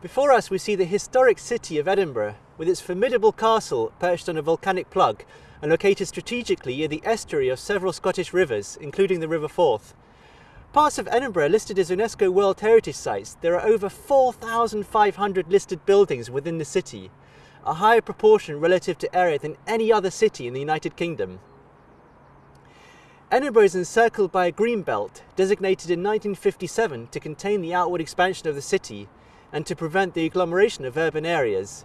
Before us we see the historic city of Edinburgh with its formidable castle perched on a volcanic plug and located strategically near the estuary of several Scottish rivers, including the River Forth. Parts of Edinburgh listed as UNESCO World Heritage Sites, there are over 4,500 listed buildings within the city, a higher proportion relative to area than any other city in the United Kingdom. Edinburgh is encircled by a green belt designated in 1957 to contain the outward expansion of the city and to prevent the agglomeration of urban areas.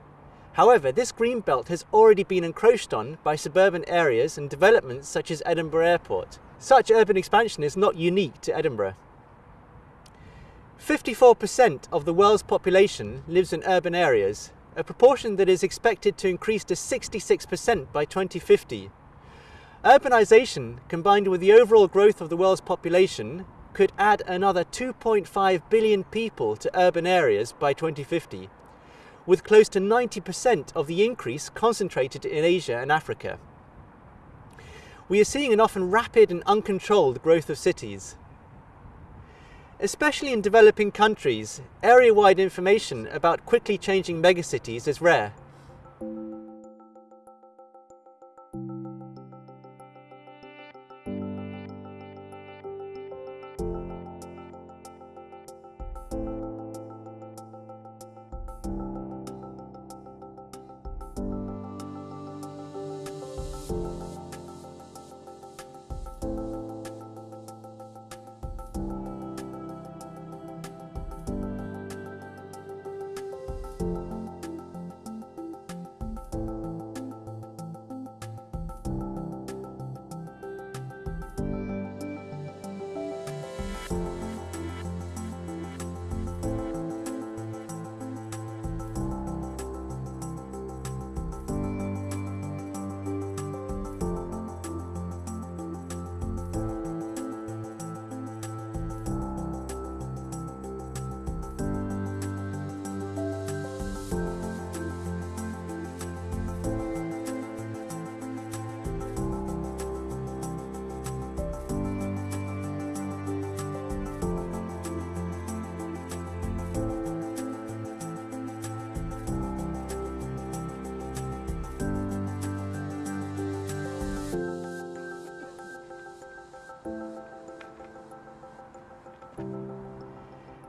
However, this green belt has already been encroached on by suburban areas and developments such as Edinburgh Airport. Such urban expansion is not unique to Edinburgh. 54% of the world's population lives in urban areas, a proportion that is expected to increase to 66% by 2050. Urbanisation, combined with the overall growth of the world's population, could add another 2.5 billion people to urban areas by 2050, with close to 90% of the increase concentrated in Asia and Africa. We are seeing an often rapid and uncontrolled growth of cities. Especially in developing countries, area-wide information about quickly changing megacities is rare.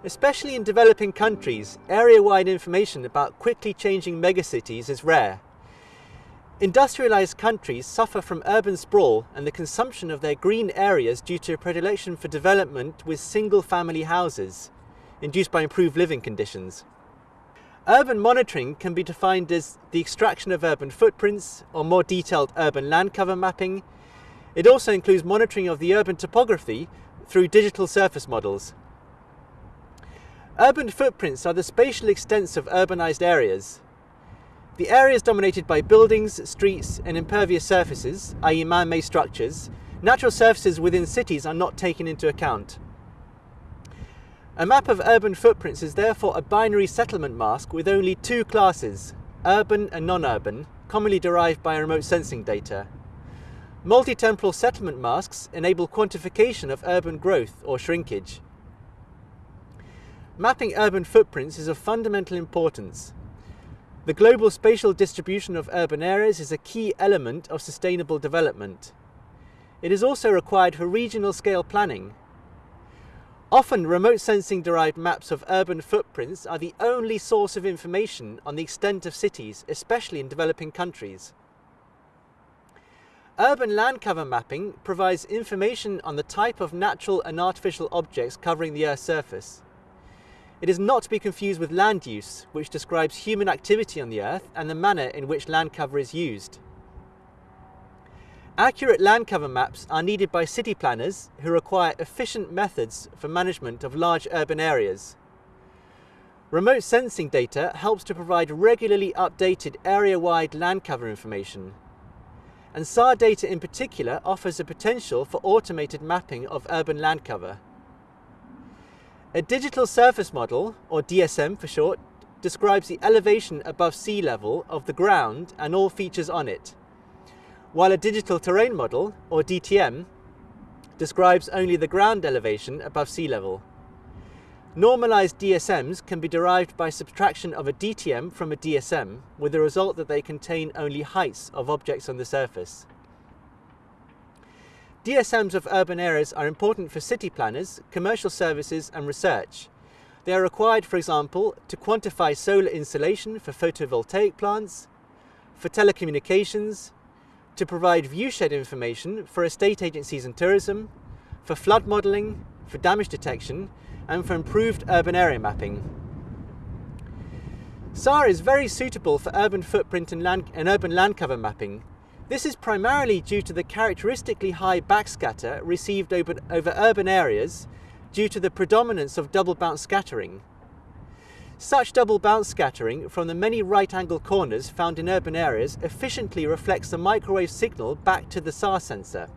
Especially in developing countries, area-wide information about quickly changing megacities is rare. Industrialized countries suffer from urban sprawl and the consumption of their green areas due to a predilection for development with single-family houses, induced by improved living conditions. Urban monitoring can be defined as the extraction of urban footprints or more detailed urban land cover mapping. It also includes monitoring of the urban topography through digital surface models. Urban footprints are the spatial extents of urbanized areas. The areas dominated by buildings, streets and impervious surfaces, i.e. man-made structures, natural surfaces within cities are not taken into account. A map of urban footprints is therefore a binary settlement mask with only two classes, urban and non-urban, commonly derived by remote sensing data. Multi-temporal settlement masks enable quantification of urban growth or shrinkage. Mapping urban footprints is of fundamental importance. The global spatial distribution of urban areas is a key element of sustainable development. It is also required for regional scale planning. Often remote sensing derived maps of urban footprints are the only source of information on the extent of cities, especially in developing countries. Urban land cover mapping provides information on the type of natural and artificial objects covering the Earth's surface. It is not to be confused with land use, which describes human activity on the Earth and the manner in which land cover is used. Accurate land cover maps are needed by city planners who require efficient methods for management of large urban areas. Remote sensing data helps to provide regularly updated area-wide land cover information. And SAR data in particular offers a potential for automated mapping of urban land cover. A digital surface model, or DSM for short, describes the elevation above sea level of the ground and all features on it, while a digital terrain model, or DTM, describes only the ground elevation above sea level. Normalized DSMs can be derived by subtraction of a DTM from a DSM, with the result that they contain only heights of objects on the surface. DSMs of urban areas are important for city planners, commercial services and research. They are required, for example, to quantify solar insulation for photovoltaic plants, for telecommunications, to provide viewshed information for estate agencies and tourism, for flood modelling, for damage detection, and for improved urban area mapping. SAR is very suitable for urban footprint and, land, and urban land cover mapping. This is primarily due to the characteristically high backscatter received over, over urban areas due to the predominance of double bounce scattering. Such double bounce scattering from the many right angle corners found in urban areas efficiently reflects the microwave signal back to the SAR sensor.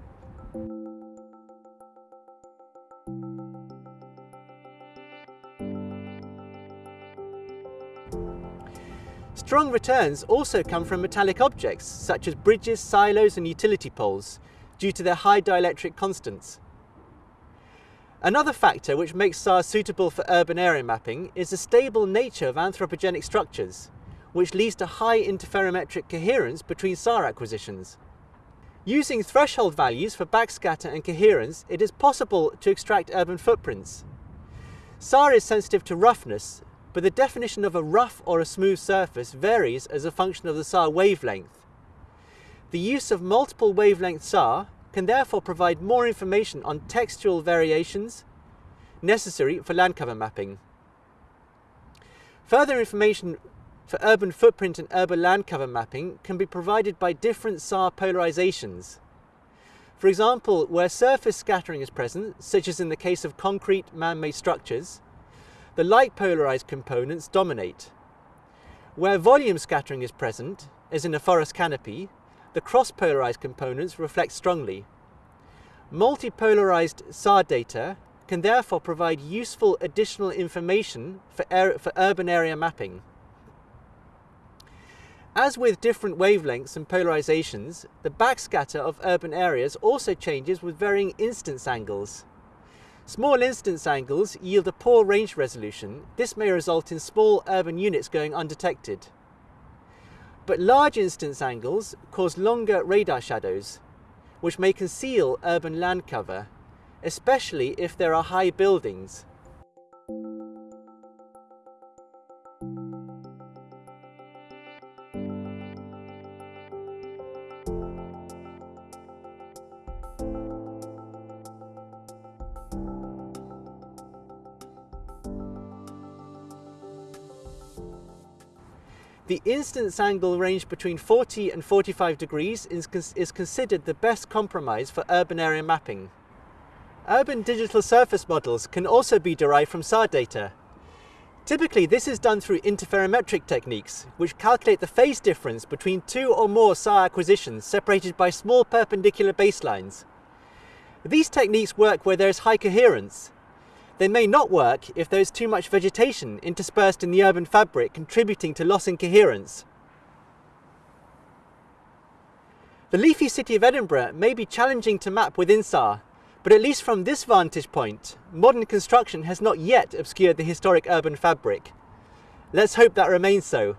Strong returns also come from metallic objects, such as bridges, silos and utility poles, due to their high dielectric constants. Another factor which makes SAR suitable for urban area mapping is the stable nature of anthropogenic structures, which leads to high interferometric coherence between SAR acquisitions. Using threshold values for backscatter and coherence, it is possible to extract urban footprints. SAR is sensitive to roughness, but the definition of a rough or a smooth surface varies as a function of the SAR wavelength. The use of multiple wavelength SAR can therefore provide more information on textural variations necessary for land cover mapping. Further information for urban footprint and urban land cover mapping can be provided by different SAR polarizations. For example, where surface scattering is present, such as in the case of concrete man-made structures, the like polarized components dominate. Where volume scattering is present, as in a forest canopy, the cross-polarized components reflect strongly. Multipolarized SAR data can therefore provide useful additional information for, for urban area mapping. As with different wavelengths and polarizations, the backscatter of urban areas also changes with varying incidence angles. Small incidence angles yield a poor range resolution. This may result in small urban units going undetected. But large incidence angles cause longer radar shadows, which may conceal urban land cover, especially if there are high buildings. The incidence angle range between 40 and 45 degrees is, is considered the best compromise for urban area mapping. Urban digital surface models can also be derived from SAR data. Typically this is done through interferometric techniques, which calculate the phase difference between two or more SAR acquisitions separated by small perpendicular baselines. These techniques work where there is high coherence, they may not work if there is too much vegetation interspersed in the urban fabric contributing to loss in coherence. The leafy city of Edinburgh may be challenging to map within SAR, but at least from this vantage point, modern construction has not yet obscured the historic urban fabric. Let's hope that remains so.